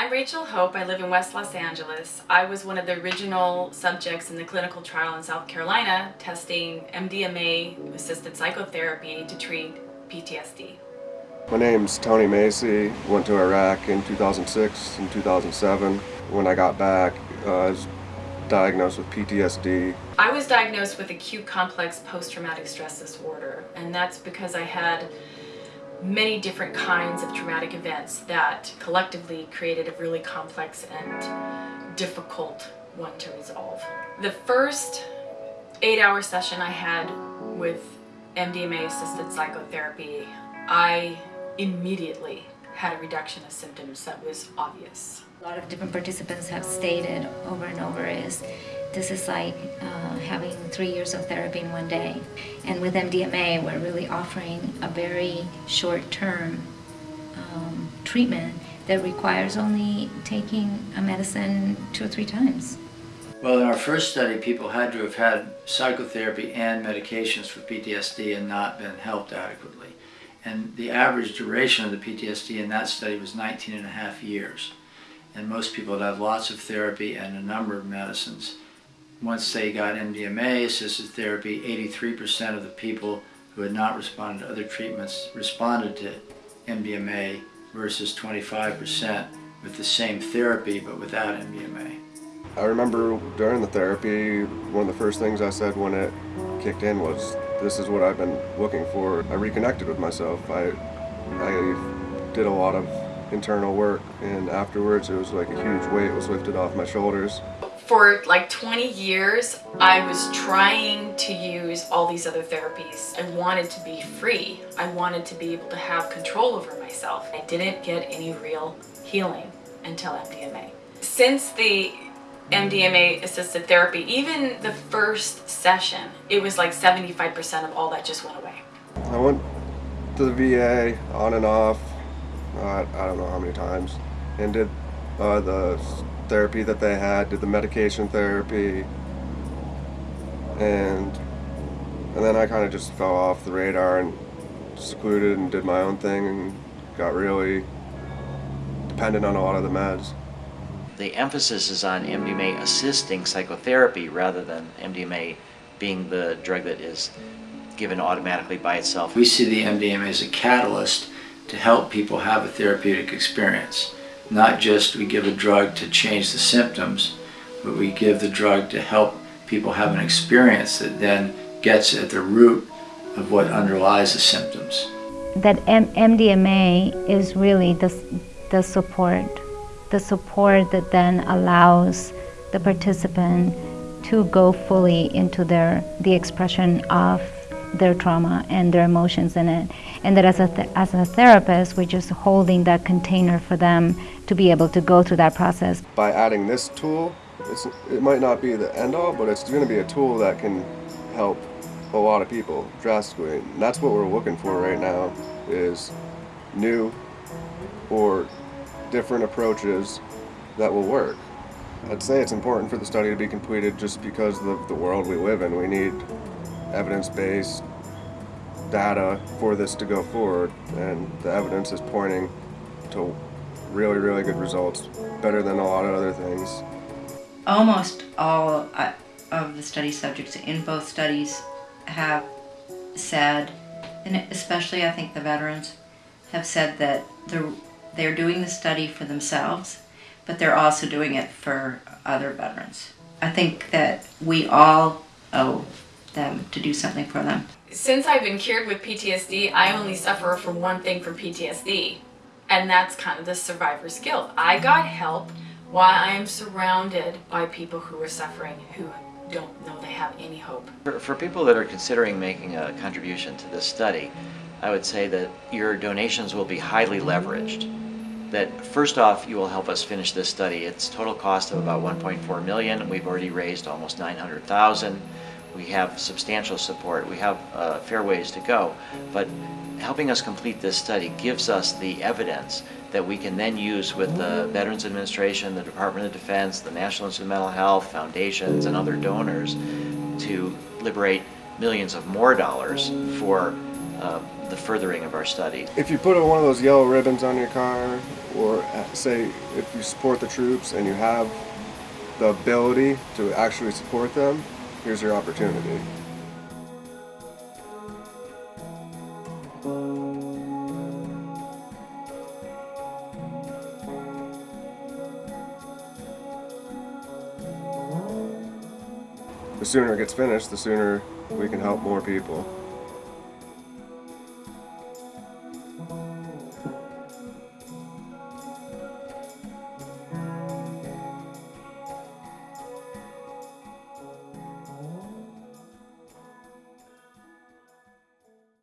I'm Rachel Hope. I live in West Los Angeles. I was one of the original subjects in the clinical trial in South Carolina testing MDMA assisted psychotherapy to treat PTSD. My name's Tony Macie. Went to Iraq in 2006 and 2007. When I got back, uh, I was diagnosed with PTSD. I was diagnosed with acute complex post-traumatic stress disorder, and that's because I had many different kinds of traumatic events that collectively created a really complex and difficult one to resolve. The first eight hour session I had with MDMA assisted psychotherapy, I immediately had a reduction of symptoms that was obvious. A lot of different participants have stated over and over is this is like uh, having three years of therapy in one day. And with MDMA, we're really offering a very short-term um, treatment that requires only taking a medicine two or three times. Well, in our first study, people had to have had psychotherapy and medications for PTSD and not been helped adequately. And the average duration of the PTSD in that study was 19 and a half years. And most people had had lots of therapy and a number of medicines. Once they got MDMA assisted therapy, 83% of the people who had not responded to other treatments responded to MDMA versus 25% with the same therapy but without MDMA. I remember during the therapy, one of the first things I said when it kicked in was, this is what I've been looking for. I reconnected with myself. I, I did a lot of internal work and afterwards it was like a huge weight was lifted off my shoulders for like 20 years, I was trying to use all these other therapies. I wanted to be free. I wanted to be able to have control over myself. I didn't get any real healing until MDMA. Since the MDMA assisted therapy, even the first session, it was like 75% of all that just went away. I went to the VA on and off, uh, I don't know how many times, and did uh, the therapy that they had, did the medication therapy, and and then I kind of just fell off the radar and secluded and did my own thing and got really dependent on a lot of the meds. The emphasis is on MDMA assisting psychotherapy rather than MDMA being the drug that is given automatically by itself. We see the MDMA as a catalyst to help people have a therapeutic experience. Not just we give a drug to change the symptoms, but we give the drug to help people have an experience that then gets at the root of what underlies the symptoms. That M MDMA is really the, the support, the support that then allows the participant to go fully into their the expression of their trauma and their emotions in it. And that as a, as a therapist, we're just holding that container for them to be able to go through that process. By adding this tool, it's it might not be the end all, but it's going to be a tool that can help a lot of people drastically. And that's what we're looking for right now is new or different approaches that will work. I'd say it's important for the study to be completed just because of the world we live in. We need evidence-based data for this to go forward and the evidence is pointing to really really good results better than a lot of other things almost all uh, of the study subjects in both studies have said and especially I think the veterans have said that they're they're doing the study for themselves but they're also doing it for other veterans I think that we all owe them to do something for them. Since I've been cured with PTSD, I only suffer from one thing from PTSD, and that's kind of the survivor's guilt. I got help while I am surrounded by people who are suffering, who don't know they have any hope. For, for people that are considering making a contribution to this study, I would say that your donations will be highly leveraged. That first off, you will help us finish this study. Its total cost of about 1.4 million. We've already raised almost 900,000 we have substantial support, we have uh, fair ways to go, but helping us complete this study gives us the evidence that we can then use with the Veterans Administration, the Department of Defense, the National Institute of Mental Health, foundations, and other donors to liberate millions of more dollars for uh, the furthering of our study. If you put one of those yellow ribbons on your car, or uh, say if you support the troops and you have the ability to actually support them, here's your opportunity. The sooner it gets finished, the sooner we can help more people.